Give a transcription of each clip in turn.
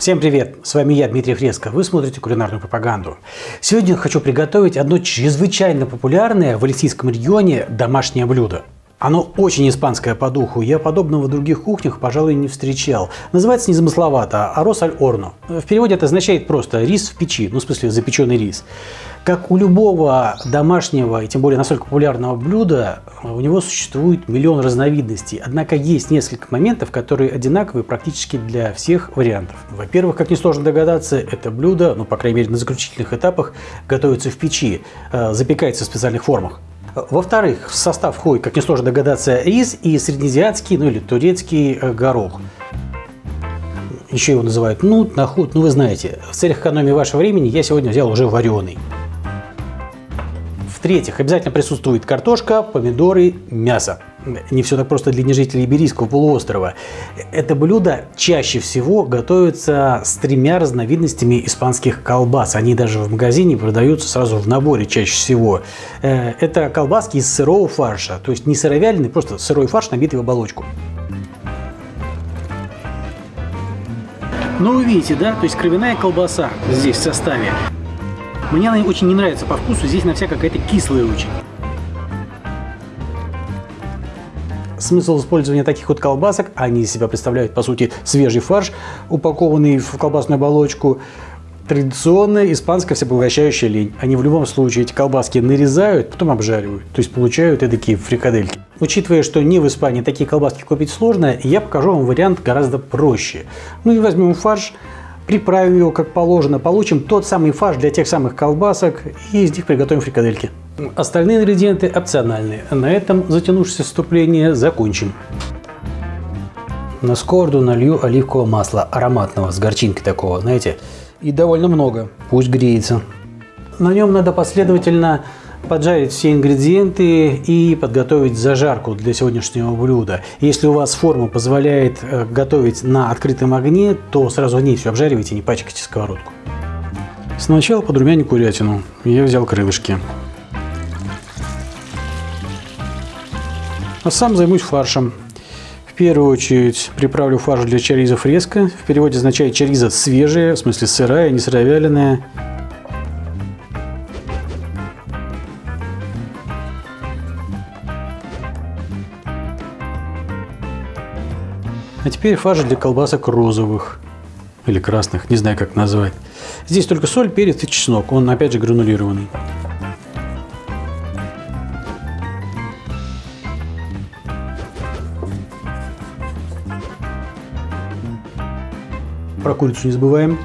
Всем привет! С вами я, Дмитрий Фреско. Вы смотрите кулинарную пропаганду. Сегодня хочу приготовить одно чрезвычайно популярное в Алисийском регионе домашнее блюдо. Оно очень испанское по духу, я подобного в других кухнях, пожалуй, не встречал. Называется незамысловато «арос аль орно». В переводе это означает просто «рис в печи», ну в смысле запеченный рис. Как у любого домашнего и тем более настолько популярного блюда, у него существует миллион разновидностей. Однако есть несколько моментов, которые одинаковые практически для всех вариантов. Во-первых, как несложно догадаться, это блюдо, ну по крайней мере на заключительных этапах, готовится в печи, э, запекается в специальных формах. Во-вторых, в состав входит, как несложно догадаться, рис и среднеазиатский, ну или турецкий э, горох. Еще его называют нут, нахут, ну вы знаете. В целях экономии вашего времени я сегодня взял уже вареный. В-третьих, обязательно присутствует картошка, помидоры, мясо. Не все так просто для нежителей Иберийского полуострова. Это блюдо чаще всего готовится с тремя разновидностями испанских колбас. Они даже в магазине продаются сразу в наборе чаще всего. Э, это колбаски из сырого фарша, то есть не сыровяленый, просто сырой фарш, набитый в оболочку. Ну вы видите, да? То есть кровяная колбаса здесь в составе. Мне она очень не нравится по вкусу, здесь на вся какая-то кислая очень. Смысл использования таких вот колбасок, они из себя представляют, по сути, свежий фарш, упакованный в колбасную оболочку, традиционная испанская всепоглощающая лень. Они в любом случае эти колбаски нарезают, потом обжаривают, то есть получают такие фрикадельки. Учитывая, что не в Испании такие колбаски купить сложно, я покажу вам вариант гораздо проще. Мы ну возьмем фарш, приправим его как положено, получим тот самый фарш для тех самых колбасок и из них приготовим фрикадельки. Остальные ингредиенты опциональные. На этом затянувшееся вступление закончим. На сковороду налью оливкового масла ароматного, с горчинкой такого, знаете, и довольно много. Пусть греется. На нем надо последовательно поджарить все ингредиенты и подготовить зажарку для сегодняшнего блюда. Если у вас форма позволяет э, готовить на открытом огне, то сразу в ней все обжаривайте, не пачкайте сковородку. Сначала подрумяню курятину. Я взял крылышки. А сам займусь фаршем. В первую очередь приправлю фарш для чариза фреска. В переводе означает чариза свежая, в смысле сырая, не сыровяленая. А теперь фарш для колбасок розовых или красных, не знаю как назвать. Здесь только соль, перец и чеснок, он опять же гранулированный. Про курицу не забываем.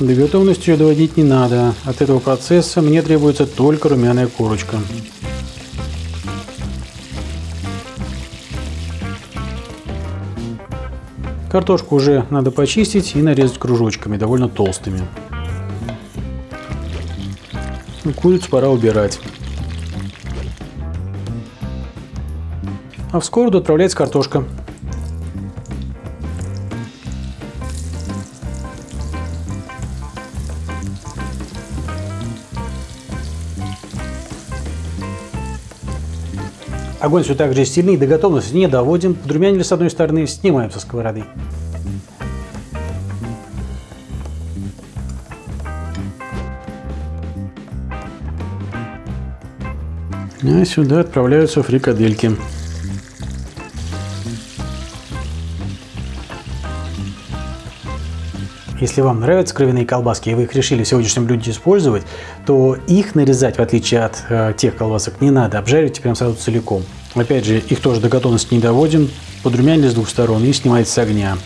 До готовности ее доводить не надо. От этого процесса мне требуется только румяная корочка. Картошку уже надо почистить и нарезать кружочками, довольно толстыми. Курицу пора убирать. А в сковороду отправляется картошка. Огонь все так же сильный, до готовности не доводим. Подрумянили с одной стороны, снимаем со сковороды. А сюда отправляются фрикадельки. Если вам нравятся кровяные колбаски, и вы их решили в сегодняшнем блюде использовать, то их нарезать, в отличие от э, тех колбасок, не надо. Обжаривайте прям сразу целиком. Опять же, их тоже до готовности не доводим. Подрумянили с двух сторон и снимается с огня.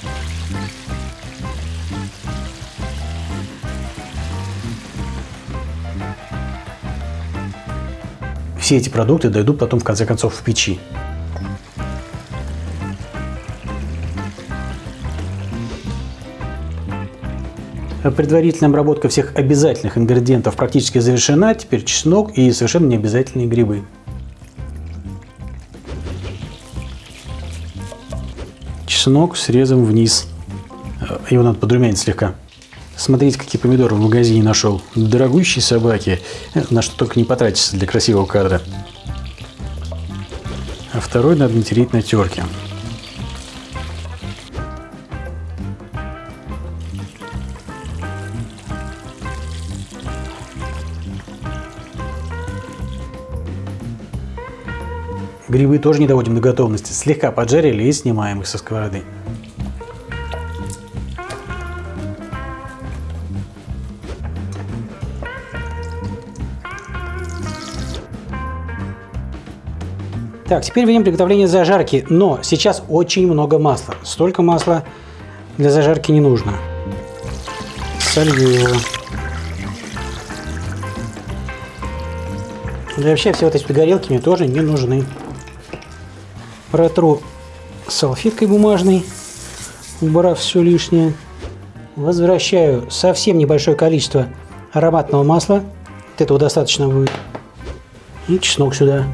Все эти продукты дойдут потом в конце концов в печи. Предварительная обработка всех обязательных ингредиентов практически завершена. Теперь чеснок и совершенно необязательные грибы. Чеснок срезом вниз. Его надо подрумянить слегка. Смотрите, какие помидоры в магазине нашел. Дорогущие собаки. На что только не потратишься для красивого кадра. А второй надо натереть на терке. Грибы тоже не доводим до готовности. Слегка поджарили и снимаем их со сковороды. Так, теперь видим приготовление зажарки, но сейчас очень много масла. Столько масла для зажарки не нужно. Солью его. Да вообще все вот эти горелки мне тоже не нужны. Протру салфеткой бумажной, убрав все лишнее. Возвращаю совсем небольшое количество ароматного масла. Вот этого достаточно будет. И чеснок сюда.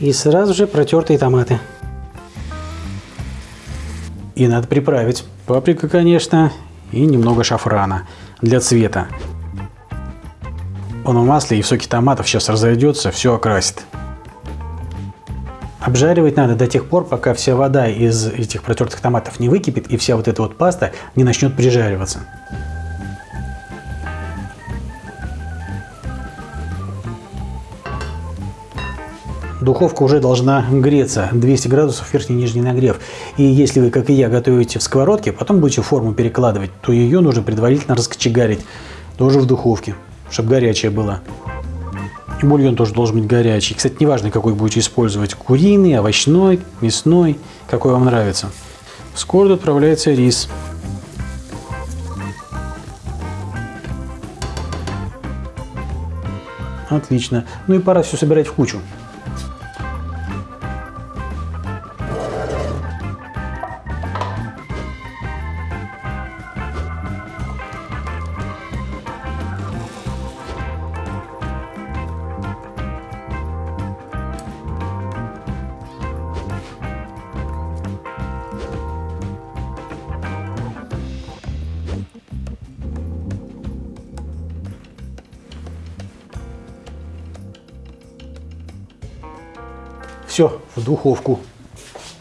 И сразу же протертые томаты. И надо приправить. Паприка, конечно, и немного шафрана для цвета. Он в масле и в соке томатов сейчас разойдется, все окрасит. Обжаривать надо до тех пор, пока вся вода из этих протертых томатов не выкипит и вся вот эта вот паста не начнет прижариваться. Духовка уже должна греться, 200 градусов верхний и нижний нагрев. И если вы, как и я, готовите в сковородке, потом будете форму перекладывать, то ее нужно предварительно раскочегарить, тоже в духовке, чтобы горячая была. И бульон тоже должен быть горячий. Кстати, неважно, какой будете использовать, куриный, овощной, мясной, какой вам нравится. В сковороду отправляется рис. Отлично. Ну и пора все собирать в кучу. Все, в духовку.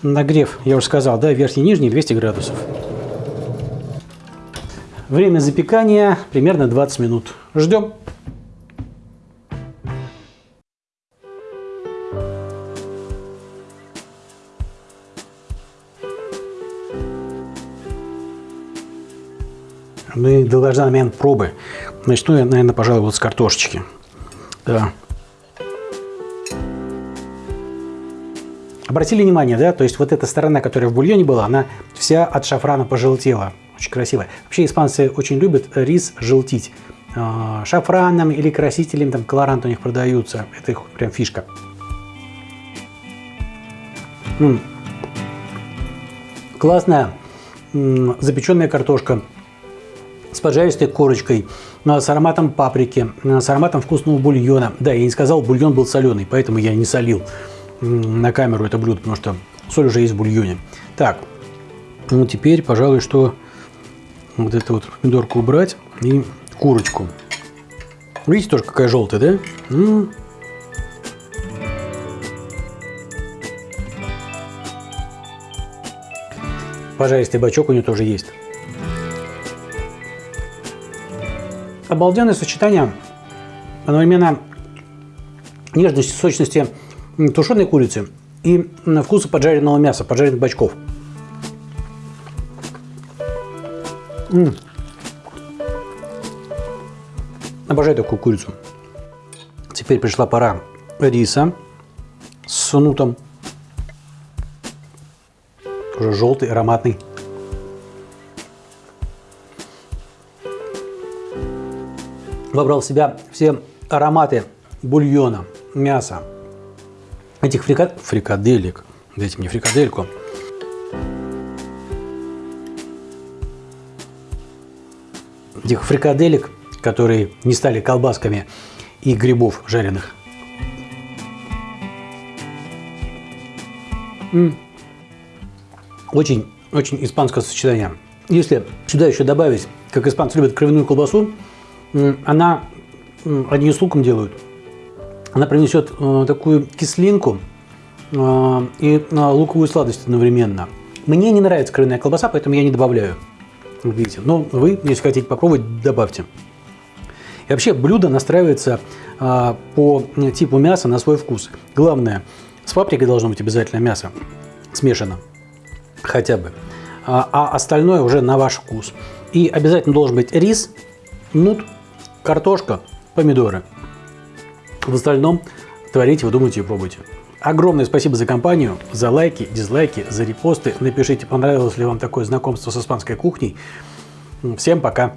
Нагрев, я уже сказал, да, верхний и нижний 200 градусов. Время запекания примерно 20 минут. Ждем. Ну и должна момент пробы. Начну я, наверное, пожалуй, вот с картошечки. Да. Обратили внимание, да, то есть вот эта сторона, которая в бульоне была, она вся от шафрана пожелтела. Очень красивая. Вообще испанцы очень любят рис желтить. А, шафраном или красителем, там колорант у них продаются. Это их прям фишка. М -м. Классная м запеченная картошка с поджаристой корочкой, с ароматом паприки, с ароматом вкусного бульона. Да, я не сказал, бульон был соленый, поэтому я не солил на камеру это блюдо, потому что соль уже есть в бульоне. Так, ну теперь, пожалуй, что вот эту вот помидорку убрать и курочку. Видите тоже какая желтая, да? -м. Пожаристый бачок у нее тоже есть. Обалденное сочетание одновременно нежности, сочности тушеной курицы и вкуса поджаренного мяса, поджаренных бачков. М. Обожаю такую курицу. Теперь пришла пора риса с нутом. Уже желтый, ароматный. Вобрал в себя все ароматы бульона, мяса, этих фрикад... фрикаделек. Дайте мне фрикадельку. Этих фрикаделек, которые не стали колбасками и грибов жареных. Очень, очень испанское сочетание. Если сюда еще добавить, как испанцы любят кровяную колбасу, она, они с луком делают, она принесет э, такую кислинку э, и э, луковую сладость одновременно. Мне не нравится кровяная колбаса, поэтому я не добавляю. Видите, но вы, если хотите попробовать, добавьте. И вообще блюдо настраивается а, по типу мяса на свой вкус. Главное, с паприкой должно быть обязательно мясо смешано, хотя бы. А, а остальное уже на ваш вкус. И обязательно должен быть рис, нут, картошка, помидоры. В остальном творите, вы думаете и пробуйте. Огромное спасибо за компанию, за лайки, дизлайки, за репосты. Напишите, понравилось ли вам такое знакомство с испанской кухней. Всем пока!